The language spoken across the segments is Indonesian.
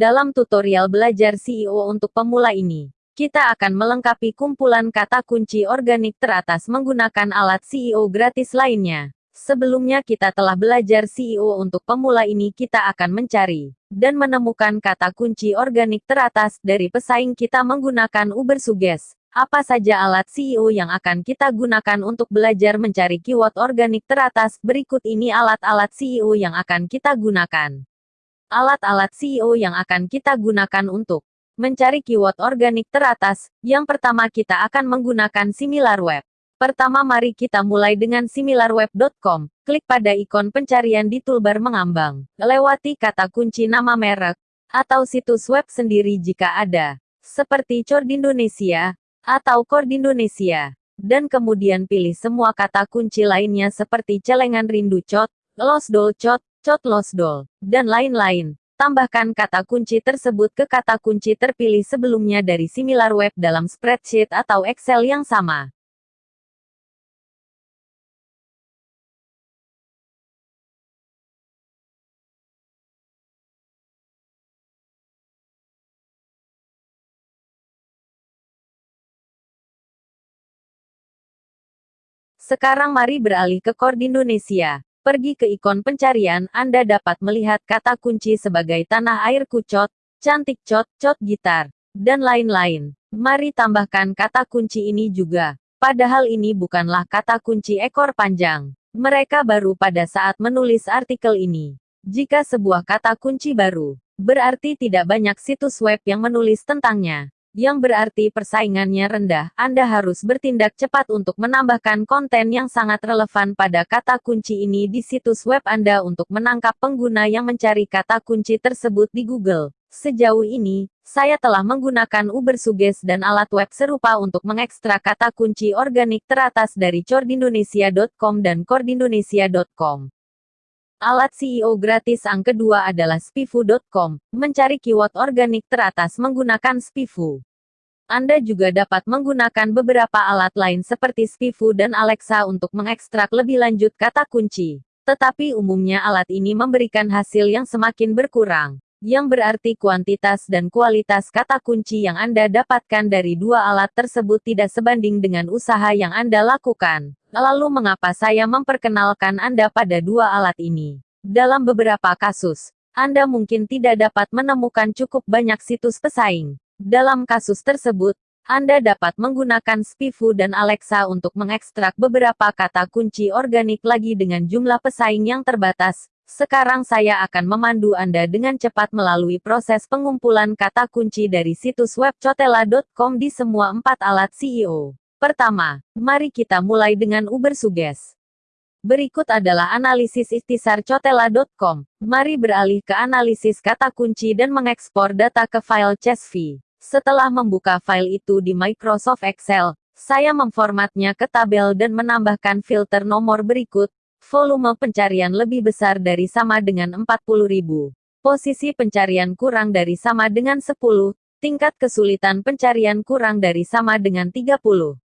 Dalam tutorial belajar CEO untuk pemula ini, kita akan melengkapi kumpulan kata kunci organik teratas menggunakan alat CEO gratis lainnya. Sebelumnya kita telah belajar CEO untuk pemula ini kita akan mencari dan menemukan kata kunci organik teratas dari pesaing kita menggunakan Uber Suggest. Apa saja alat CEO yang akan kita gunakan untuk belajar mencari keyword organik teratas? Berikut ini alat-alat CEO yang akan kita gunakan. Alat-alat CEO yang akan kita gunakan untuk mencari keyword organik teratas. Yang pertama kita akan menggunakan SimilarWeb. Pertama mari kita mulai dengan similarweb.com. Klik pada ikon pencarian di toolbar mengambang. Lewati kata kunci nama merek atau situs web sendiri jika ada, seperti Cor Indonesia, atau Kord Indonesia. Dan kemudian pilih semua kata kunci lainnya seperti celengan rindu cot, losdol cot, cot losdol, dan lain-lain. Tambahkan kata kunci tersebut ke kata kunci terpilih sebelumnya dari SimilarWeb dalam spreadsheet atau Excel yang sama. Sekarang mari beralih ke Kord Indonesia. Pergi ke ikon pencarian, Anda dapat melihat kata kunci sebagai tanah air kucot, cantik cot, cot gitar, dan lain-lain. Mari tambahkan kata kunci ini juga. Padahal ini bukanlah kata kunci ekor panjang. Mereka baru pada saat menulis artikel ini. Jika sebuah kata kunci baru, berarti tidak banyak situs web yang menulis tentangnya yang berarti persaingannya rendah, Anda harus bertindak cepat untuk menambahkan konten yang sangat relevan pada kata kunci ini di situs web Anda untuk menangkap pengguna yang mencari kata kunci tersebut di Google. Sejauh ini, saya telah menggunakan Uber Suggest dan alat web serupa untuk mengekstrak kata kunci organik teratas dari cordindonesia.com dan cordindonesia.com. Alat CEO gratis yang kedua adalah spifu.com, mencari keyword organik teratas menggunakan spifu. Anda juga dapat menggunakan beberapa alat lain seperti Spifu dan Alexa untuk mengekstrak lebih lanjut kata kunci. Tetapi umumnya alat ini memberikan hasil yang semakin berkurang, yang berarti kuantitas dan kualitas kata kunci yang Anda dapatkan dari dua alat tersebut tidak sebanding dengan usaha yang Anda lakukan. Lalu mengapa saya memperkenalkan Anda pada dua alat ini? Dalam beberapa kasus, Anda mungkin tidak dapat menemukan cukup banyak situs pesaing. Dalam kasus tersebut, Anda dapat menggunakan Spifu dan Alexa untuk mengekstrak beberapa kata kunci organik lagi dengan jumlah pesaing yang terbatas. Sekarang saya akan memandu Anda dengan cepat melalui proses pengumpulan kata kunci dari situs web cotela.com di semua empat alat CEO. Pertama, mari kita mulai dengan Uber Suggest. Berikut adalah analisis ikhtisar cotela.com. Mari beralih ke analisis kata kunci dan mengekspor data ke file CSV. Setelah membuka file itu di Microsoft Excel, saya memformatnya ke tabel dan menambahkan filter nomor berikut. Volume pencarian lebih besar dari sama dengan 40.000. Posisi pencarian kurang dari sama dengan 10. Tingkat kesulitan pencarian kurang dari sama dengan 30.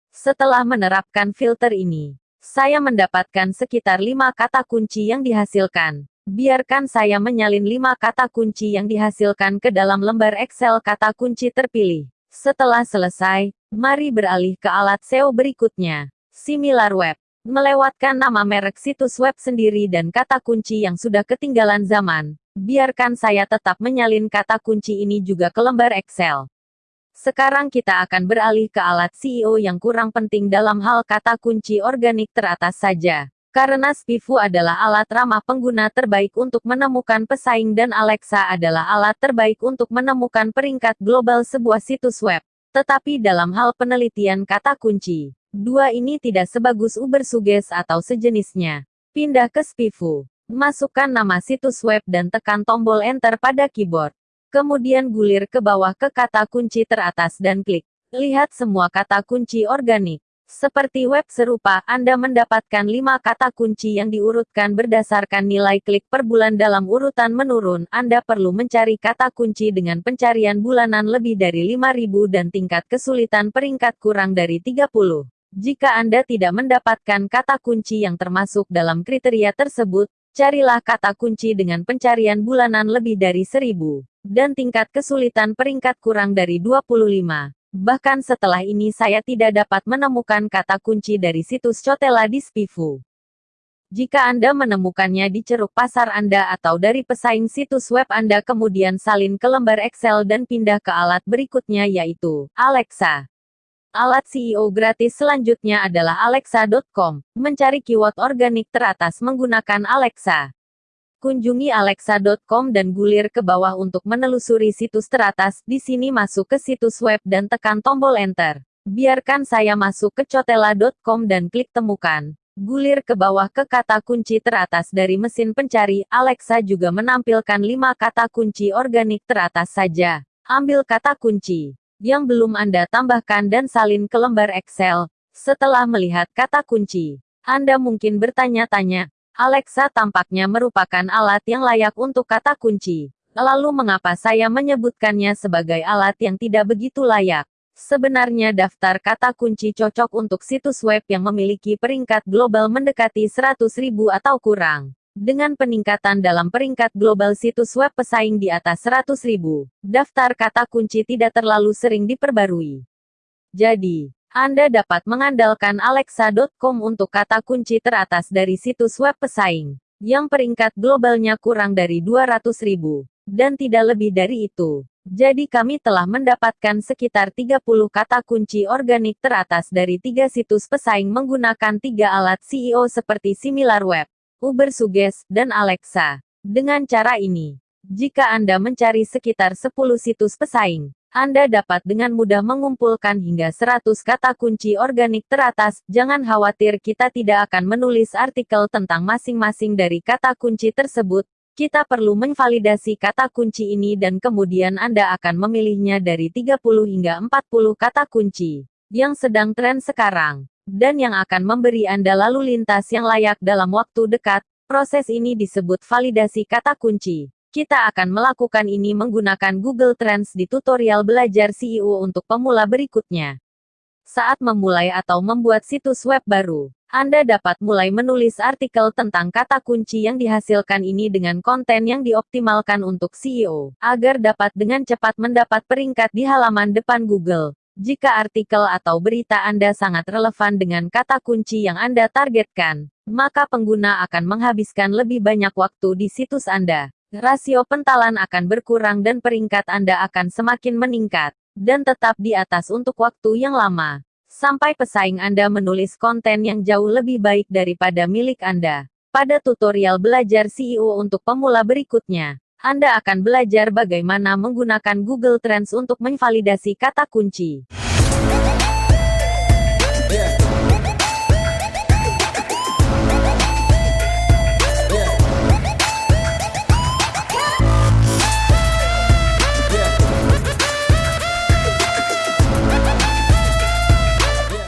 Setelah menerapkan filter ini, saya mendapatkan sekitar lima kata kunci yang dihasilkan. Biarkan saya menyalin lima kata kunci yang dihasilkan ke dalam lembar Excel kata kunci terpilih. Setelah selesai, mari beralih ke alat SEO berikutnya. SimilarWeb. Melewatkan nama merek situs web sendiri dan kata kunci yang sudah ketinggalan zaman. Biarkan saya tetap menyalin kata kunci ini juga ke lembar Excel. Sekarang kita akan beralih ke alat CEO yang kurang penting dalam hal kata kunci organik teratas saja. Karena Spifu adalah alat ramah pengguna terbaik untuk menemukan pesaing dan Alexa adalah alat terbaik untuk menemukan peringkat global sebuah situs web. Tetapi dalam hal penelitian kata kunci, dua ini tidak sebagus Uber Suggest atau sejenisnya. Pindah ke Spifu. Masukkan nama situs web dan tekan tombol Enter pada keyboard. Kemudian gulir ke bawah ke kata kunci teratas dan klik. Lihat semua kata kunci organik. Seperti web serupa, Anda mendapatkan 5 kata kunci yang diurutkan berdasarkan nilai klik per bulan dalam urutan menurun. Anda perlu mencari kata kunci dengan pencarian bulanan lebih dari 5000 dan tingkat kesulitan peringkat kurang dari 30. Jika Anda tidak mendapatkan kata kunci yang termasuk dalam kriteria tersebut, carilah kata kunci dengan pencarian bulanan lebih dari 1000. dan tingkat kesulitan peringkat kurang dari 25. Bahkan setelah ini saya tidak dapat menemukan kata kunci dari situs Cotela di Spifu. Jika Anda menemukannya di ceruk pasar Anda atau dari pesaing situs web Anda kemudian salin ke lembar Excel dan pindah ke alat berikutnya yaitu Alexa. Alat CEO gratis selanjutnya adalah alexa.com. Mencari keyword organik teratas menggunakan Alexa. Kunjungi alexa.com dan gulir ke bawah untuk menelusuri situs teratas. Di sini masuk ke situs web dan tekan tombol enter. Biarkan saya masuk ke cotela.com dan klik temukan. Gulir ke bawah ke kata kunci teratas dari mesin pencari. Alexa juga menampilkan 5 kata kunci organik teratas saja. Ambil kata kunci yang belum Anda tambahkan dan salin ke lembar Excel. Setelah melihat kata kunci, Anda mungkin bertanya-tanya, Alexa tampaknya merupakan alat yang layak untuk kata kunci. Lalu mengapa saya menyebutkannya sebagai alat yang tidak begitu layak? Sebenarnya daftar kata kunci cocok untuk situs web yang memiliki peringkat global mendekati 100.000 atau kurang. Dengan peningkatan dalam peringkat global situs web pesaing di atas 100.000, daftar kata kunci tidak terlalu sering diperbarui. Jadi, anda dapat mengandalkan Alexa.com untuk kata kunci teratas dari situs web pesaing, yang peringkat globalnya kurang dari 200 ribu, dan tidak lebih dari itu. Jadi kami telah mendapatkan sekitar 30 kata kunci organik teratas dari tiga situs pesaing menggunakan tiga alat CEO seperti SimilarWeb, Uber Suggest, dan Alexa. Dengan cara ini, jika Anda mencari sekitar 10 situs pesaing, anda dapat dengan mudah mengumpulkan hingga 100 kata kunci organik teratas. Jangan khawatir kita tidak akan menulis artikel tentang masing-masing dari kata kunci tersebut. Kita perlu menvalidasi kata kunci ini dan kemudian Anda akan memilihnya dari 30 hingga 40 kata kunci yang sedang tren sekarang dan yang akan memberi Anda lalu lintas yang layak dalam waktu dekat. Proses ini disebut validasi kata kunci. Kita akan melakukan ini menggunakan Google Trends di tutorial belajar CEO untuk pemula berikutnya. Saat memulai atau membuat situs web baru, Anda dapat mulai menulis artikel tentang kata kunci yang dihasilkan ini dengan konten yang dioptimalkan untuk CEO, agar dapat dengan cepat mendapat peringkat di halaman depan Google. Jika artikel atau berita Anda sangat relevan dengan kata kunci yang Anda targetkan, maka pengguna akan menghabiskan lebih banyak waktu di situs Anda rasio pentalan akan berkurang dan peringkat Anda akan semakin meningkat, dan tetap di atas untuk waktu yang lama. Sampai pesaing Anda menulis konten yang jauh lebih baik daripada milik Anda. Pada tutorial belajar CEO untuk pemula berikutnya, Anda akan belajar bagaimana menggunakan Google Trends untuk menvalidasi kata kunci.